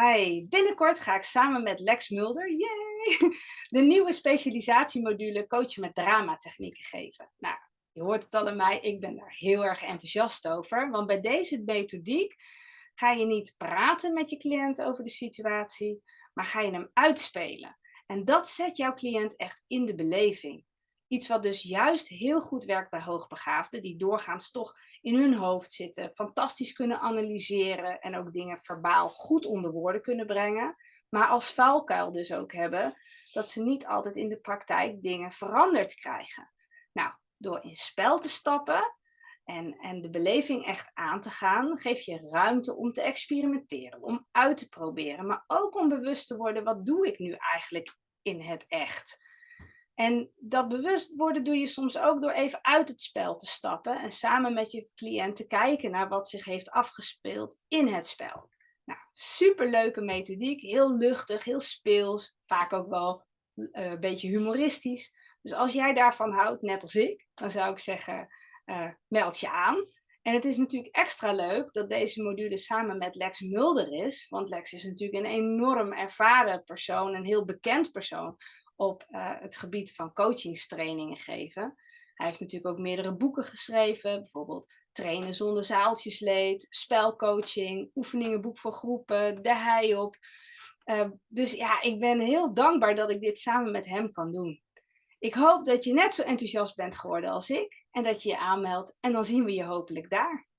Hi, binnenkort ga ik samen met Lex Mulder, yay, de nieuwe specialisatiemodule coachen met dramatechnieken geven. Nou, je hoort het al aan mij, ik ben daar heel erg enthousiast over, want bij deze methodiek ga je niet praten met je cliënt over de situatie, maar ga je hem uitspelen. En dat zet jouw cliënt echt in de beleving. Iets wat dus juist heel goed werkt bij hoogbegaafden, die doorgaans toch in hun hoofd zitten, fantastisch kunnen analyseren en ook dingen verbaal goed onder woorden kunnen brengen, maar als vuilkuil dus ook hebben, dat ze niet altijd in de praktijk dingen veranderd krijgen. Nou, door in spel te stappen en, en de beleving echt aan te gaan, geef je ruimte om te experimenteren, om uit te proberen, maar ook om bewust te worden, wat doe ik nu eigenlijk in het echt? En dat bewust worden doe je soms ook door even uit het spel te stappen en samen met je cliënt te kijken naar wat zich heeft afgespeeld in het spel. Nou, superleuke methodiek, heel luchtig, heel speels, vaak ook wel uh, een beetje humoristisch. Dus als jij daarvan houdt, net als ik, dan zou ik zeggen, uh, meld je aan. En het is natuurlijk extra leuk dat deze module samen met Lex Mulder is. Want Lex is natuurlijk een enorm ervaren persoon, een heel bekend persoon op uh, het gebied van coachingstrainingen geven. Hij heeft natuurlijk ook meerdere boeken geschreven, bijvoorbeeld Trainen zonder zaaltjesleed, spelcoaching, oefeningenboek voor groepen, de hei op. Uh, dus ja, ik ben heel dankbaar dat ik dit samen met hem kan doen. Ik hoop dat je net zo enthousiast bent geworden als ik en dat je je aanmeldt en dan zien we je hopelijk daar.